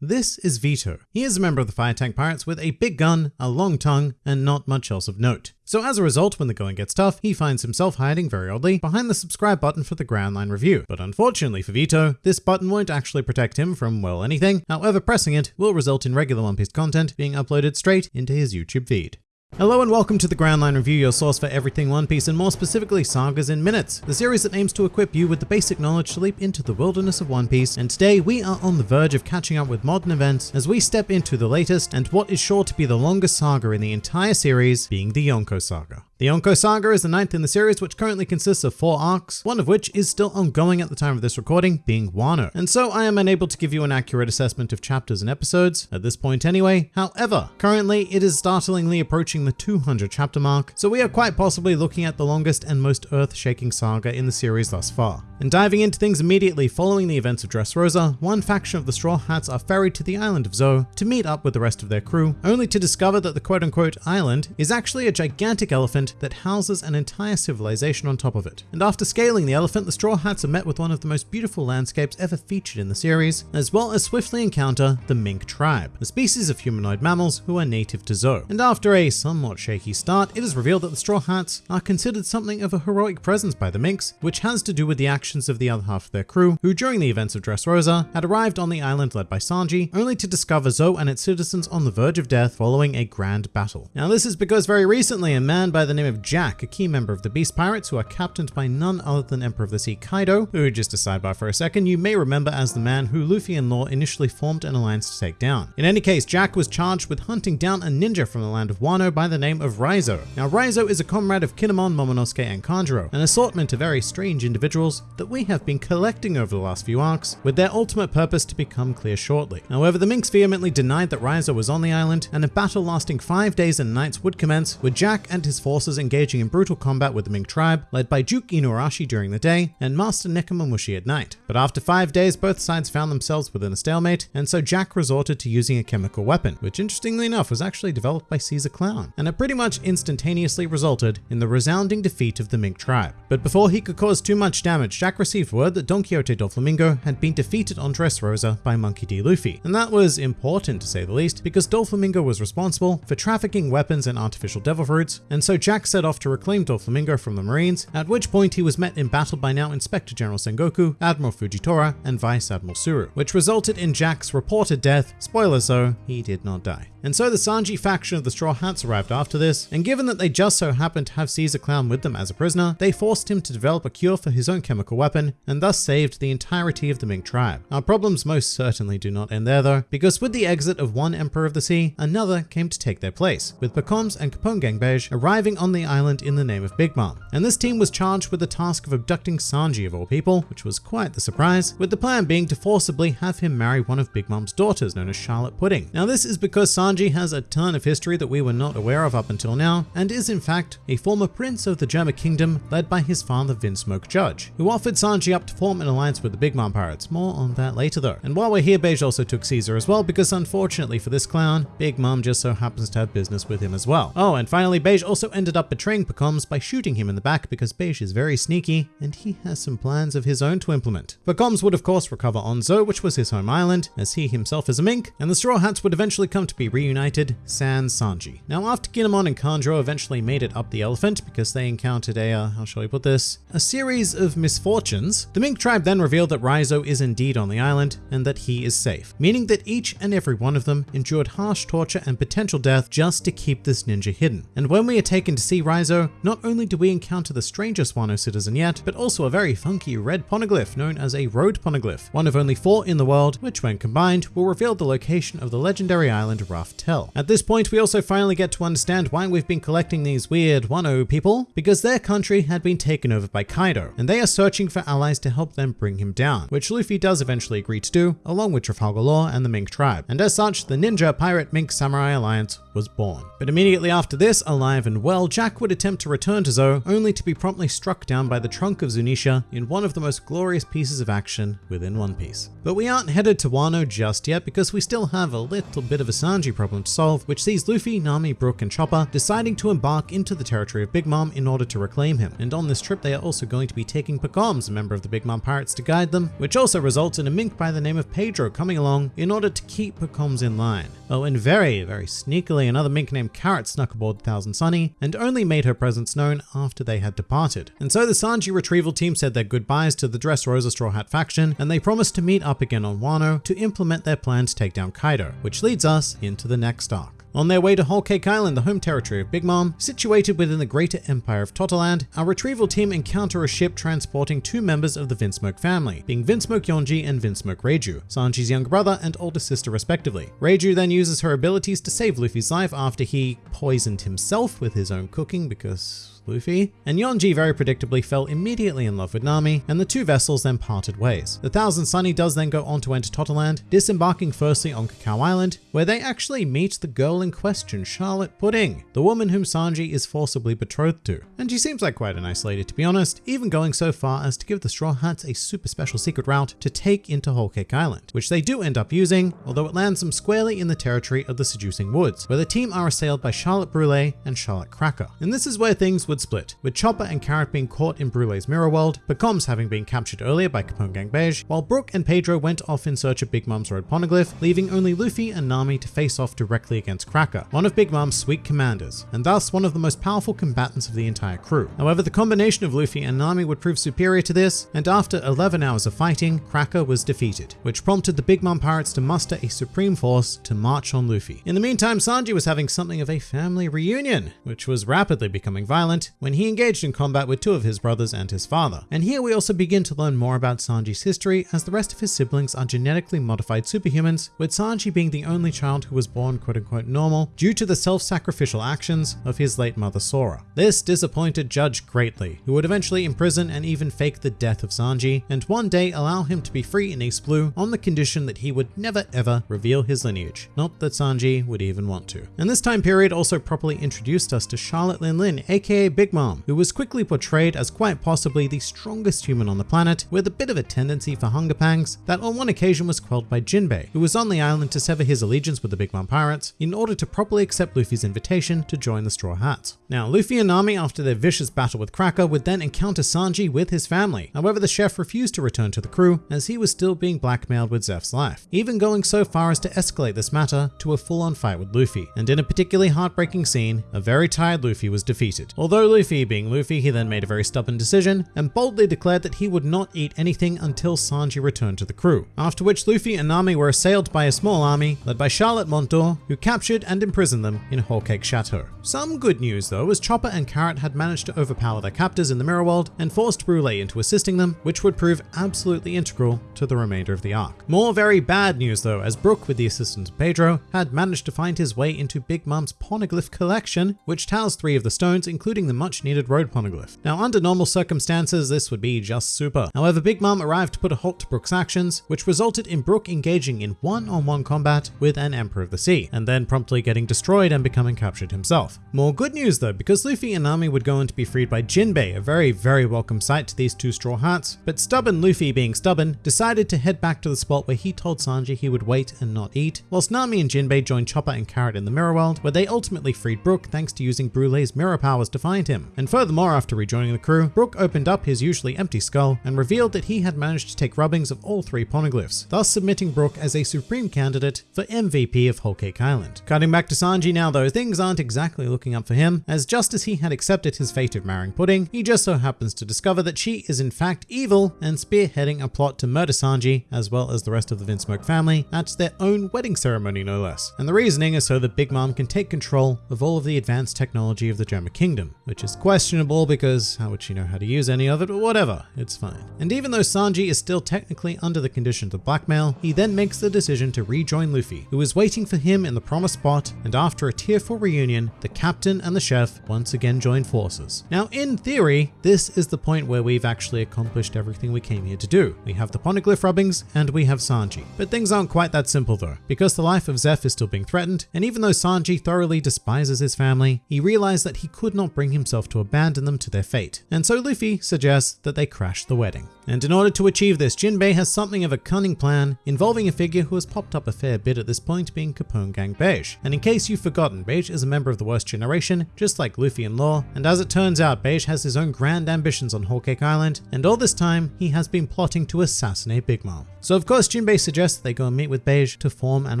This is Vito. He is a member of the Fire Tank Pirates with a big gun, a long tongue, and not much else of note. So as a result, when the going gets tough, he finds himself hiding very oddly behind the subscribe button for the Grand Line review. But unfortunately for Vito, this button won't actually protect him from, well, anything. However, pressing it will result in regular One Piece content being uploaded straight into his YouTube feed. Hello and welcome to the Grand Line Review, your source for everything One Piece and more specifically Sagas in Minutes, the series that aims to equip you with the basic knowledge to leap into the wilderness of One Piece. And today we are on the verge of catching up with modern events as we step into the latest and what is sure to be the longest saga in the entire series, being the Yonko Saga. The Yonko Saga is the ninth in the series, which currently consists of four arcs, one of which is still ongoing at the time of this recording, being Wano. And so I am unable to give you an accurate assessment of chapters and episodes, at this point anyway. However, currently it is startlingly approaching the 200 chapter mark, so we are quite possibly looking at the longest and most earth-shaking saga in the series thus far. And diving into things immediately following the events of Dressrosa, one faction of the Straw Hats are ferried to the island of Zou to meet up with the rest of their crew, only to discover that the quote-unquote island is actually a gigantic elephant that houses an entire civilization on top of it. And after scaling the elephant, the Straw Hats are met with one of the most beautiful landscapes ever featured in the series, as well as swiftly encounter the Mink tribe, a species of humanoid mammals who are native to Zou. And after a somewhat shaky start, it is revealed that the Straw Hats are considered something of a heroic presence by the Minks, which has to do with the actions of the other half of their crew, who during the events of Dressrosa had arrived on the island led by Sanji, only to discover Zou and its citizens on the verge of death following a grand battle. Now this is because very recently a man by the name of Jack, a key member of the Beast Pirates who are captained by none other than Emperor of the Sea Kaido, who just a sidebar for a second, you may remember as the man who Luffy and Law initially formed an alliance to take down. In any case, Jack was charged with hunting down a ninja from the land of Wano by the name of Raizo. Now Raizo is a comrade of Kinemon, Momonosuke and Kanjuro, an assortment of very strange individuals that we have been collecting over the last few arcs, with their ultimate purpose to become clear shortly. However, the Minks vehemently denied that Raizo was on the island, and a battle lasting five days and nights would commence, with Jack and his forces engaging in brutal combat with the Mink tribe, led by Duke Inuarashi during the day and Master Nekomamushi at night. But after five days, both sides found themselves within a stalemate, and so Jack resorted to using a chemical weapon, which interestingly enough was actually developed by Caesar Clown, and it pretty much instantaneously resulted in the resounding defeat of the Mink tribe. But before he could cause too much damage, Jack received word that Don Quixote Doflamingo had been defeated on Dressrosa by Monkey D. Luffy, and that was important to say the least, because Doflamingo was responsible for trafficking weapons and artificial devil fruits, and so Jack set off to reclaim Doflamingo from the Marines, at which point he was met in battle by now Inspector General Sengoku, Admiral Fujitora, and Vice Admiral Tsuru, which resulted in Jack's reported death. Spoilers though, he did not die. And so the Sanji faction of the Straw Hats arrived after this, and given that they just so happened to have Caesar Clown with them as a prisoner, they forced him to develop a cure for his own chemical weapon, and thus saved the entirety of the Mink tribe. Our problems most certainly do not end there though, because with the exit of one Emperor of the Sea, another came to take their place, with Pekoms and Capone Gang Bege arriving on the island in the name of Big Mom. And this team was charged with the task of abducting Sanji of all people, which was quite the surprise, with the plan being to forcibly have him marry one of Big Mom's daughters known as Charlotte Pudding. Now this is because Sanji has a ton of history that we were not aware of up until now, and is in fact a former prince of the Germa kingdom led by his father Vinsmoke Judge, who offered Sanji up to form an alliance with the Big Mom pirates. More on that later though. And while we're here, Bege also took Caesar as well, because unfortunately for this clown, Big Mom just so happens to have business with him as well. Oh, and finally, Bege also ended up betraying Pekoms by shooting him in the back because Bege is very sneaky and he has some plans of his own to implement. Becomes would of course recover on Zou, which was his home island, as he himself is a mink, and the Straw Hats would eventually come to be reunited, sans Sanji. Now after Kinemon and Kanjuro eventually made it up the elephant because they encountered a, uh, how shall we put this, a series of misfortunes, the Mink tribe then revealed that Raizo is indeed on the island and that he is safe, meaning that each and every one of them endured harsh torture and potential death just to keep this ninja hidden. And when we are taken to see Raizo, not only do we encounter the strangest Wano citizen yet, but also a very funky red poneglyph known as a road poneglyph, one of only four in the world, which when combined will reveal the location of the legendary island Raftel. At this point, we also finally get to understand why we've been collecting these weird Wano oh people, because their country had been taken over by Kaido, and they are searching for allies to help them bring him down, which Luffy does eventually agree to do, along with Trafalgar Law and the Mink tribe. And as such, the Ninja Pirate Mink Samurai Alliance was born. But immediately after this, alive and well, Jack would attempt to return to Zou, only to be promptly struck down by the trunk of Zunisha in one of the most glorious pieces of action within One Piece. But we aren't headed to Wano just yet because we still have a little bit of a Sanji problem to solve, which sees Luffy, Nami, Brook, and Chopper deciding to embark into the territory of Big Mom in order to reclaim him. And on this trip, they are also going to be taking Pekoms, a member of the Big Mom Pirates, to guide them, which also results in a mink by the name of Pedro coming along in order to keep Pekoms in line. Oh, and very, very sneakily, another mink named Carrot snuck aboard Thousand Sunny and only made her presence known after they had departed. And so the Sanji retrieval team said their goodbyes to the Dressrosa Straw Hat faction, and they promised to meet up again on Wano to implement their plan to take down Kaido, which leads us into the next arc. On their way to Whole Cake Island, the home territory of Big Mom, situated within the greater empire of Totto Land, our retrieval team encounter a ship transporting two members of the Vinsmoke family, being Vinsmoke Yonji and Vinsmoke Reiju, Sanji's younger brother and older sister respectively. Reiju then uses her abilities to save Luffy's life after he poisoned himself with his own cooking because Luffy, and Yonji very predictably fell immediately in love with Nami, and the two vessels then parted ways. The Thousand Sunny does then go on to enter Totto Land, disembarking firstly on Cacao Island, where they actually meet the girl in question, Charlotte Pudding, the woman whom Sanji is forcibly betrothed to. And she seems like quite a nice lady to be honest, even going so far as to give the Straw Hats a super special secret route to take into Whole Cake Island, which they do end up using, although it lands them squarely in the territory of the Seducing Woods, where the team are assailed by Charlotte Brule and Charlotte Cracker. And this is where things would split, with Chopper and Carrot being caught in Brule's mirror world, Pekoms having been captured earlier by Capone Gang Bege, while Brook and Pedro went off in search of Big Mom's road poneglyph, leaving only Luffy and Nami to face off directly against Cracker, one of Big Mom's sweet commanders, and thus one of the most powerful combatants of the entire crew. However, the combination of Luffy and Nami would prove superior to this, and after 11 hours of fighting, Cracker was defeated, which prompted the Big Mom pirates to muster a supreme force to march on Luffy. In the meantime, Sanji was having something of a family reunion, which was rapidly becoming violent when he engaged in combat with two of his brothers and his father. And here we also begin to learn more about Sanji's history as the rest of his siblings are genetically modified superhumans, with Sanji being the only child who was born quote unquote normal due to the self-sacrificial actions of his late mother Sora. This disappointed Judge greatly, who would eventually imprison and even fake the death of Sanji, and one day allow him to be free in East Blue on the condition that he would never ever reveal his lineage. Not that Sanji would even want to. And this time period also properly introduced us to Charlotte Lin Lin, aka Big Mom, who was quickly portrayed as quite possibly the strongest human on the planet, with a bit of a tendency for hunger pangs that on one occasion was quelled by Jinbei, who was on the island to sever his allegiance with the Big Mom Pirates in order to properly accept Luffy's invitation to join the Straw Hats. Now, Luffy and Nami, after their vicious battle with Cracker, would then encounter Sanji with his family. However, the chef refused to return to the crew as he was still being blackmailed with Zeff's life, even going so far as to escalate this matter to a full-on fight with Luffy. And in a particularly heartbreaking scene, a very tired Luffy was defeated. Although Luffy being Luffy, he then made a very stubborn decision and boldly declared that he would not eat anything until Sanji returned to the crew. After which Luffy and Nami were assailed by a small army led by Charlotte Mont-d'Or, who captured and imprisoned them in Whole Cake Chateau. Some good news though, as Chopper and Carrot had managed to overpower their captors in the Mirror World and forced Brule into assisting them, which would prove absolutely integral to the remainder of the arc. More very bad news though, as Brook, with the assistance of Pedro, had managed to find his way into Big Mom's poneglyph collection, which tells three of the stones, including the much needed road poneglyph. Now, under normal circumstances, this would be just super. However, Big Mom arrived to put a halt to Brook's actions, which resulted in Brook engaging in one-on-one -on -one combat with an Emperor of the Sea, and then promptly getting destroyed and becoming captured himself. More good news though, because Luffy and Nami would go on to be freed by Jinbei, a very, very welcome sight to these two Straw Hats, but stubborn Luffy being stubborn, decided to head back to the spot where he told Sanji he would wait and not eat, whilst Nami and Jinbei joined Chopper and Carrot in the Mirror World, where they ultimately freed Brook thanks to using Brule's mirror powers to find him. And furthermore, after rejoining the crew, Brook opened up his usually empty skull and revealed that he had managed to take rubbings of all three poneglyphs, thus submitting Brook as a supreme candidate for MVP of Whole Cake Island. Cutting back to Sanji now though, things aren't exactly looking up for him, as just as he had accepted his fate of marrying Pudding, he just so happens to discover that she is in fact evil and spearheading a plot to murder Sanji, as well as the rest of the Vinsmoke family, at their own wedding ceremony no less. And the reasoning is so that Big Mom can take control of all of the advanced technology of the Germa Kingdom, which is questionable because how would she know how to use any of it, but whatever, it's fine. And even though Sanji is still technically under the conditions of blackmail, he then makes the decision to rejoin Luffy, who is waiting for him in the promised spot, and after a tearful reunion, the captain and the chef once again join forces. Now, in theory, this is the point where we've actually accomplished everything we came here to do. We have the poneglyph rubbings and we have Sanji. But things aren't quite that simple though, because the life of Zeff is still being threatened, and even though Sanji thoroughly despises his family, he realized that he could not bring himself to abandon them to their fate. And so Luffy suggests that they crash the wedding. And in order to achieve this, Jinbei has something of a cunning plan involving a figure who has popped up a fair bit at this point being Capone Gang Bege. And in case you've forgotten, Bege is a member of the Worst Generation, just like Luffy and Law, and as it turns out, Bege has his own grand ambitions on Whole Cake Island, and all this time, he has been plotting to assassinate Big Mom. So of course, Jinbei suggests they go and meet with Bege to form an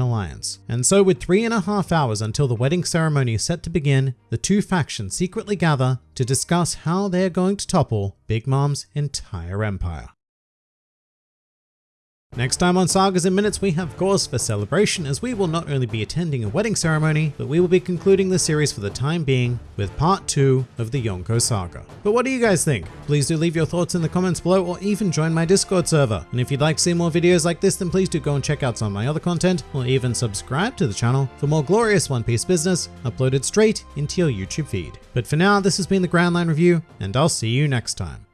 alliance. And so with three and a half hours until the wedding ceremony is set to begin, the two factions secretly gather to discuss how they're going to topple Big Mom's entire empire. Next time on Sagas in Minutes, we have cause for celebration as we will not only be attending a wedding ceremony, but we will be concluding the series for the time being with part two of the Yonko saga. But what do you guys think? Please do leave your thoughts in the comments below or even join my Discord server. And if you'd like to see more videos like this, then please do go and check out some of my other content or even subscribe to the channel for more glorious One Piece business uploaded straight into your YouTube feed. But for now, this has been the Grand Line Review and I'll see you next time.